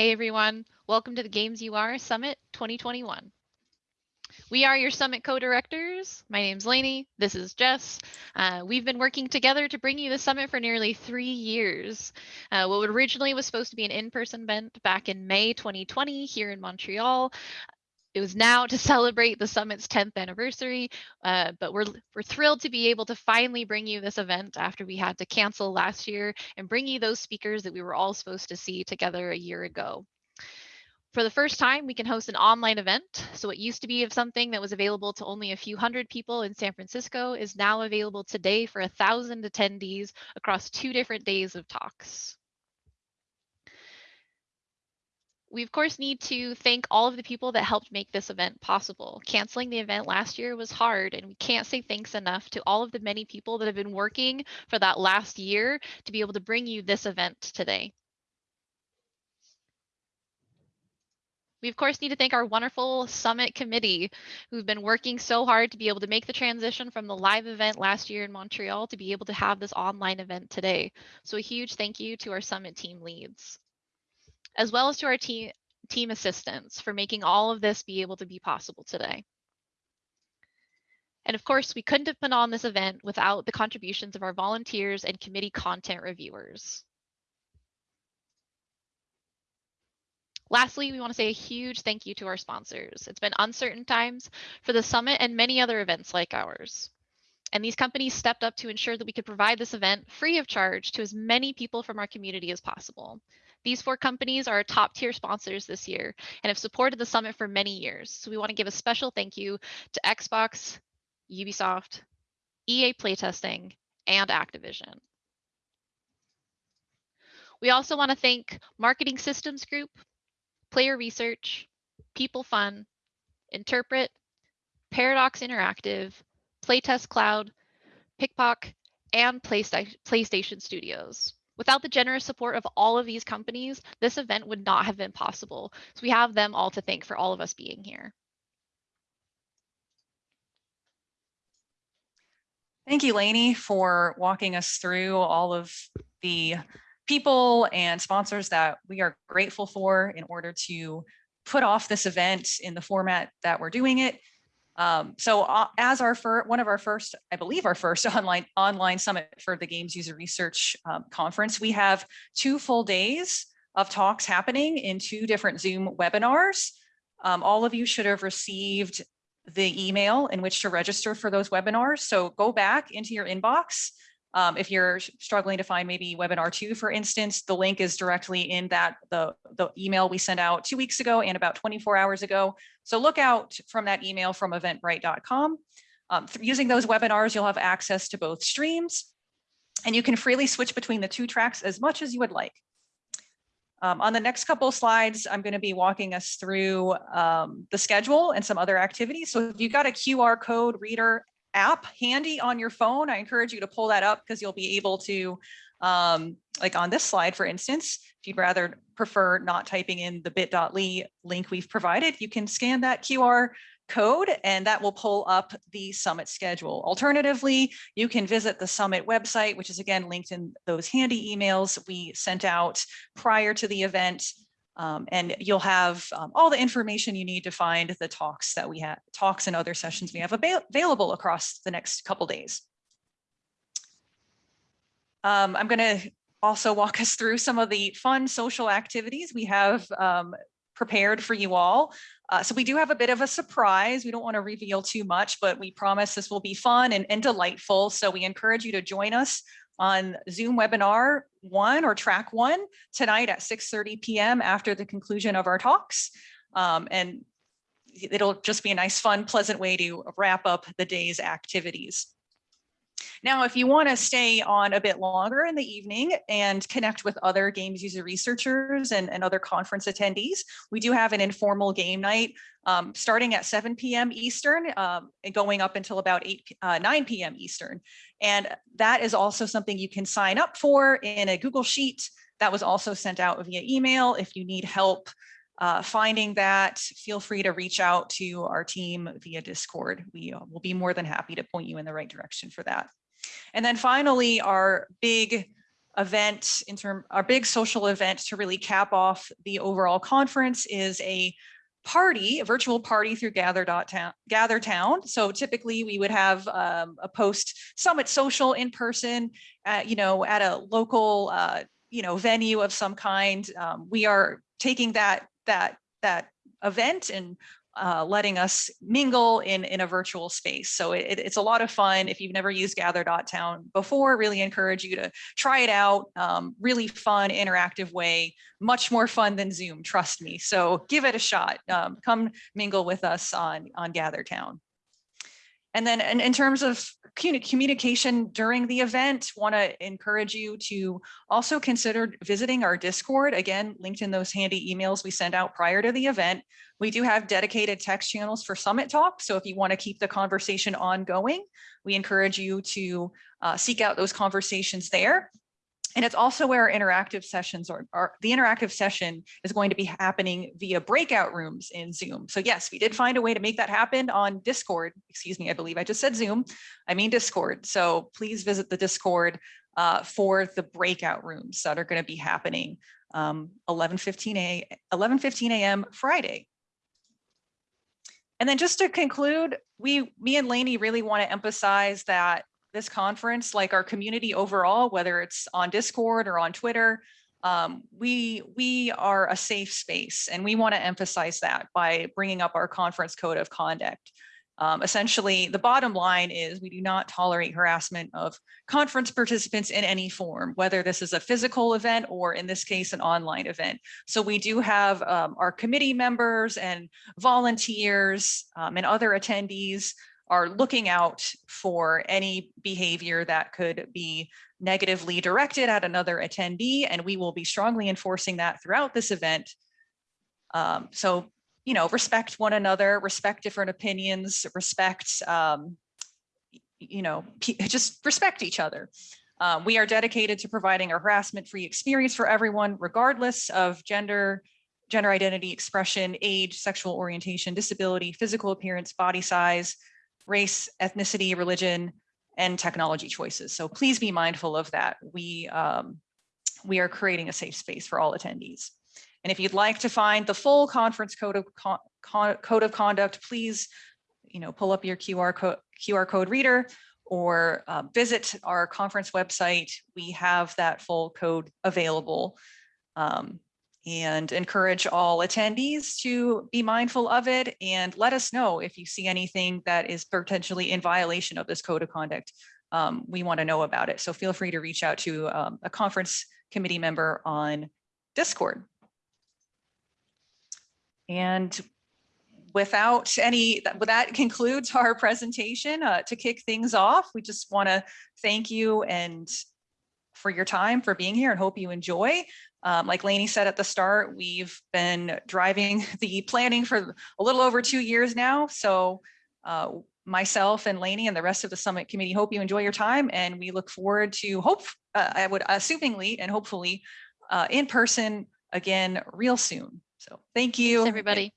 Hey everyone, welcome to the Games UR Summit 2021. We are your summit co-directors. My name's Lainey. This is Jess. Uh, we've been working together to bring you the summit for nearly three years. Uh, what originally was supposed to be an in-person event back in May 2020 here in Montreal it was now to celebrate the summit's 10th anniversary, uh, but we're, we're thrilled to be able to finally bring you this event after we had to cancel last year and bring you those speakers that we were all supposed to see together a year ago. For the first time, we can host an online event. So it used to be of something that was available to only a few hundred people in San Francisco is now available today for a thousand attendees across two different days of talks. We of course need to thank all of the people that helped make this event possible. Canceling the event last year was hard and we can't say thanks enough to all of the many people that have been working for that last year to be able to bring you this event today. We of course need to thank our wonderful summit committee who've been working so hard to be able to make the transition from the live event last year in Montreal to be able to have this online event today. So a huge thank you to our summit team leads as well as to our team, team assistants for making all of this be able to be possible today. And of course, we couldn't have put on this event without the contributions of our volunteers and committee content reviewers. Lastly, we want to say a huge thank you to our sponsors. It's been uncertain times for the summit and many other events like ours. And these companies stepped up to ensure that we could provide this event free of charge to as many people from our community as possible. These four companies are top tier sponsors this year and have supported the summit for many years. So we want to give a special thank you to Xbox, Ubisoft, EA Playtesting, and Activision. We also want to thank Marketing Systems Group, Player Research, PeopleFun, Interpret, Paradox Interactive, PlaytestCloud, Pickpock, and PlayStation Studios. Without the generous support of all of these companies, this event would not have been possible. So we have them all to thank for all of us being here. Thank you, Lainey, for walking us through all of the people and sponsors that we are grateful for in order to put off this event in the format that we're doing it. Um, so uh, as our first, one of our first, I believe our first online online summit for the Games User Research um, Conference, we have two full days of talks happening in two different Zoom webinars. Um, all of you should have received the email in which to register for those webinars. So go back into your inbox um, if you're struggling to find maybe webinar two, for instance, the link is directly in that the, the email we sent out two weeks ago and about 24 hours ago. So look out from that email from eventbrite.com. Um, using those webinars, you'll have access to both streams and you can freely switch between the two tracks as much as you would like. Um, on the next couple of slides, I'm going to be walking us through um, the schedule and some other activities. So if you've got a QR code reader app handy on your phone, I encourage you to pull that up because you'll be able to, um, like on this slide, for instance, if you'd rather prefer not typing in the bit.ly link we've provided, you can scan that QR code and that will pull up the summit schedule. Alternatively, you can visit the summit website, which is again linked in those handy emails we sent out prior to the event um, and you'll have um, all the information you need to find the talks that we have, talks and other sessions we have avail available across the next couple days. Um, I'm going to also walk us through some of the fun social activities we have um, prepared for you all. Uh, so we do have a bit of a surprise. We don't want to reveal too much, but we promise this will be fun and, and delightful. So we encourage you to join us on Zoom webinar one or track one tonight at 6.30 p.m. after the conclusion of our talks. Um, and it'll just be a nice, fun, pleasant way to wrap up the day's activities. Now, if you want to stay on a bit longer in the evening and connect with other games user researchers and, and other conference attendees, we do have an informal game night um, starting at 7 p.m. Eastern um, and going up until about 8, uh, 9 p.m. Eastern. And that is also something you can sign up for in a Google Sheet that was also sent out via email. If you need help uh, finding that, feel free to reach out to our team via Discord. We uh, will be more than happy to point you in the right direction for that. And then finally, our big event in term, our big social event to really cap off the overall conference is a party, a virtual party through gather.town, gather town. So typically we would have um, a post summit social in person, at, you know, at a local, uh, you know, venue of some kind. Um, we are taking that, that, that event and uh, letting us mingle in, in a virtual space. So it, it's a lot of fun. If you've never used gather.town before, really encourage you to try it out. Um, really fun, interactive way, much more fun than Zoom, trust me. So give it a shot. Um, come mingle with us on, on GatherTown. And then in, in terms of communication during the event, want to encourage you to also consider visiting our Discord. Again, linked in those handy emails we send out prior to the event. We do have dedicated text channels for Summit Talk. So if you want to keep the conversation ongoing, we encourage you to uh, seek out those conversations there. And it's also where our interactive sessions are, are, the interactive session is going to be happening via breakout rooms in Zoom. So yes, we did find a way to make that happen on Discord. Excuse me, I believe I just said Zoom. I mean Discord. So please visit the Discord uh, for the breakout rooms that are going to be happening um, 11:15 a 11:15 a.m. Friday. And then just to conclude, we, me and Lainey really want to emphasize that this conference, like our community overall, whether it's on Discord or on Twitter, um, we we are a safe space, and we want to emphasize that by bringing up our conference code of conduct. Um, essentially, the bottom line is we do not tolerate harassment of conference participants in any form, whether this is a physical event or in this case, an online event. So we do have um, our committee members and volunteers um, and other attendees are looking out for any behavior that could be negatively directed at another attendee, and we will be strongly enforcing that throughout this event. Um, so, you know, respect one another, respect different opinions, respect, um, you know, just respect each other. Um, we are dedicated to providing a harassment-free experience for everyone, regardless of gender, gender identity, expression, age, sexual orientation, disability, physical appearance, body size, race, ethnicity, religion, and technology choices. So please be mindful of that. We, um, we are creating a safe space for all attendees. And if you'd like to find the full conference code of, con con code of conduct, please you know, pull up your QR, co QR code reader or uh, visit our conference website. We have that full code available. Um, and encourage all attendees to be mindful of it and let us know if you see anything that is potentially in violation of this code of conduct. Um, we want to know about it. So feel free to reach out to um, a conference committee member on Discord. And without any, that, concludes our presentation. Uh, to kick things off, we just want to thank you and for your time, for being here and hope you enjoy. Um, like Lainey said at the start, we've been driving the planning for a little over two years now. So uh, myself and Lainey and the rest of the summit committee hope you enjoy your time and we look forward to hope, uh, I would assumingly and hopefully uh, in person again real soon. So thank you. Thanks, everybody.